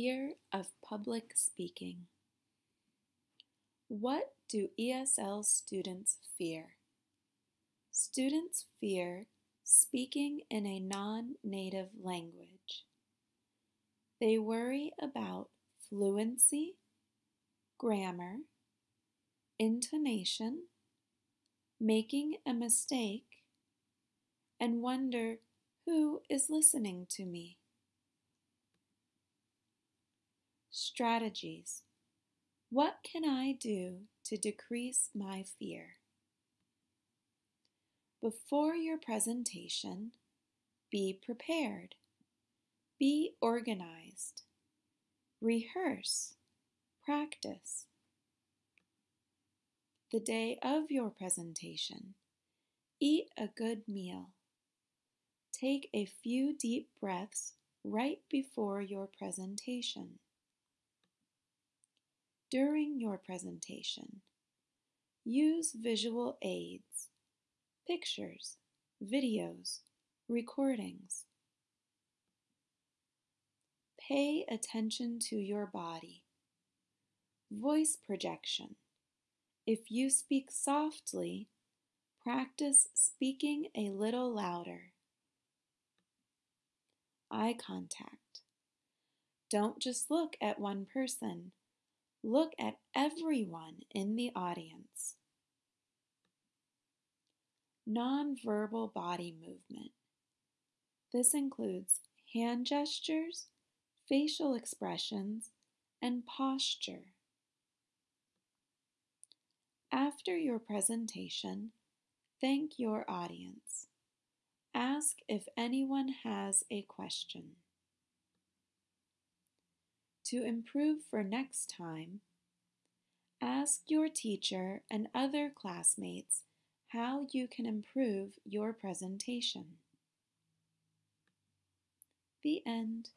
Fear of public speaking. What do ESL students fear? Students fear speaking in a non native language. They worry about fluency, grammar, intonation, making a mistake, and wonder who is listening to me. Strategies. What can I do to decrease my fear? Before your presentation, be prepared. Be organized. Rehearse. Practice. The day of your presentation, eat a good meal. Take a few deep breaths right before your presentation during your presentation. Use visual aids, pictures, videos, recordings. Pay attention to your body. Voice projection. If you speak softly, practice speaking a little louder. Eye contact. Don't just look at one person Look at everyone in the audience. Nonverbal body movement. This includes hand gestures, facial expressions, and posture. After your presentation, thank your audience. Ask if anyone has a question. To improve for next time, ask your teacher and other classmates how you can improve your presentation. The end.